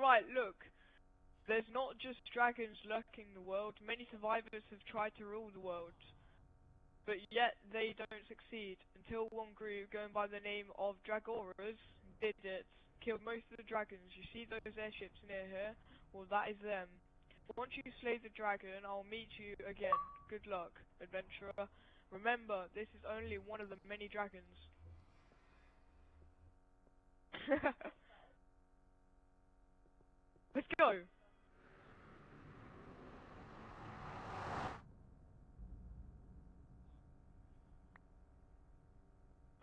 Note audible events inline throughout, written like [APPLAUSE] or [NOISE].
Alright, look. There's not just dragons lurking the world. Many survivors have tried to rule the world. But yet they don't succeed. Until one group going by the name of Dragoras did it. Killed most of the dragons. You see those airships near here? Well, that is them. Once you slay the dragon, I'll meet you again. Good luck, adventurer. Remember, this is only one of the many dragons. [LAUGHS] Let's go!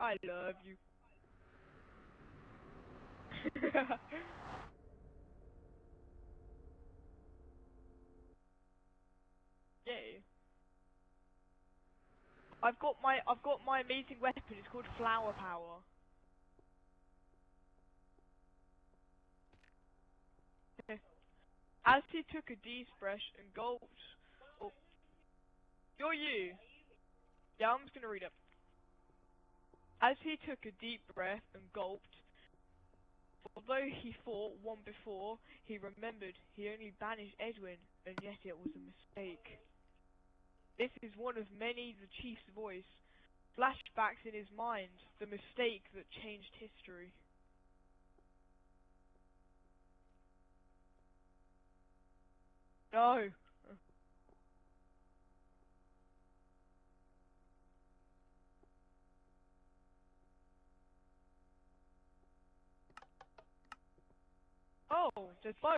I love you. [LAUGHS] Yay. I've got my I've got my amazing weapon, it's called flower power. [LAUGHS] As he took a deep breath and gulped oh You're you. Yeah, I'm just gonna read it. As he took a deep breath and gulped, although he fought one before, he remembered he only banished Edwin, and yet it was a mistake. This is one of many the chief's voice, flashbacks in his mind, the mistake that changed history. No. Oh, there's bones.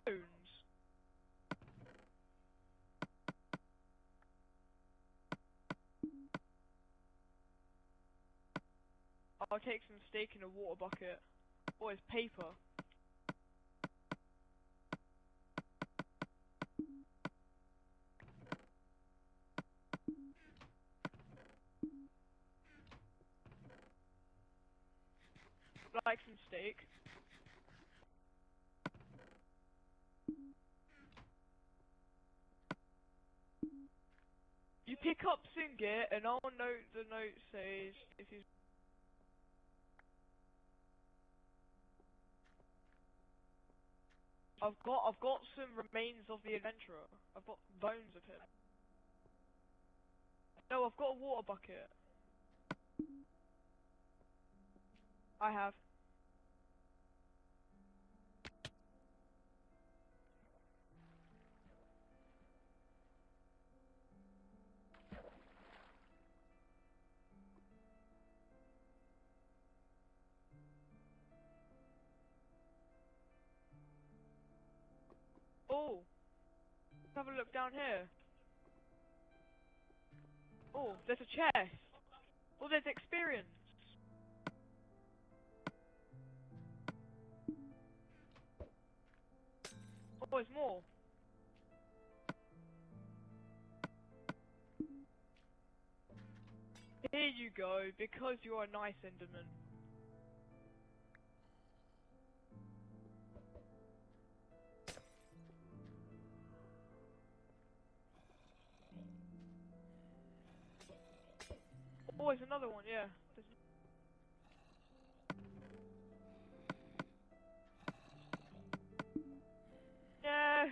I'll take some steak in a water bucket. Or it's paper. Like some steak. Pick up Singit and I'll note the note says if he's I've got I've got some remains of the adventurer. I've got bones of him. No, I've got a water bucket. I have. Have a look down here. Oh, there's a chest. Oh, there's experience. Oh, there's more. Here you go, because you're a nice Enderman. Oh, there's another one, yeah. There's... No!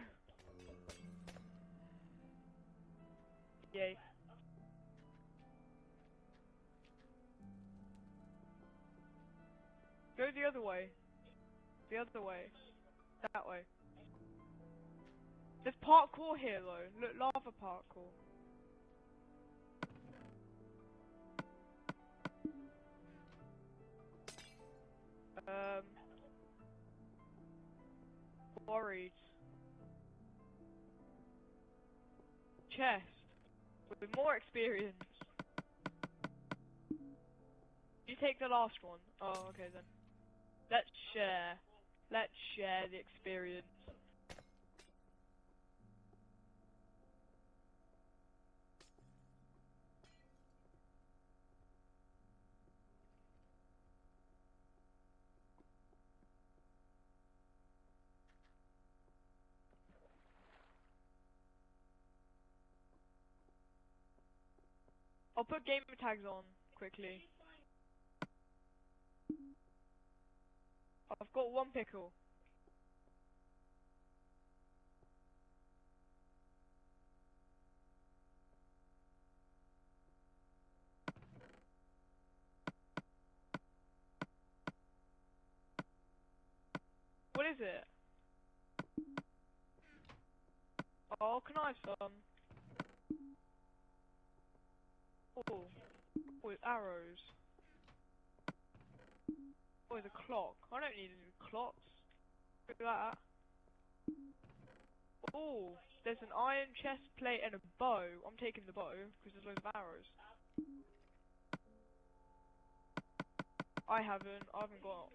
Yay. Go the other way. The other way. That way. There's parkour here though. Look, lava parkour. Um. Chest. With more experience. You take the last one. Oh, okay then. Let's share. Let's share the experience. I'll put gamer tags on quickly. I've got one pickle. What is it? Oh, can I have some? Oh, with arrows. Oh, the clock. I don't need any clocks. Look at that. Oh, there's an iron chest plate and a bow. I'm taking the bow because there's loads of arrows. I haven't. I haven't got.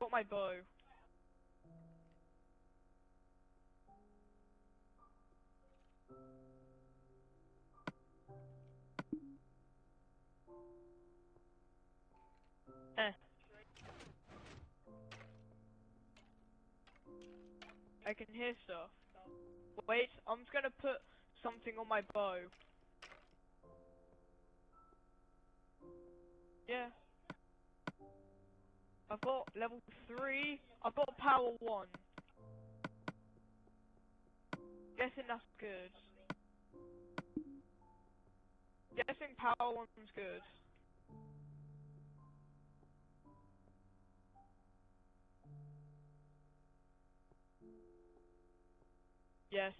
Got my bow. I can hear stuff. Wait, I'm just gonna put something on my bow. Yeah. I've got level 3. I've got power 1. Guessing that's good. Guessing power 1's good. Yes.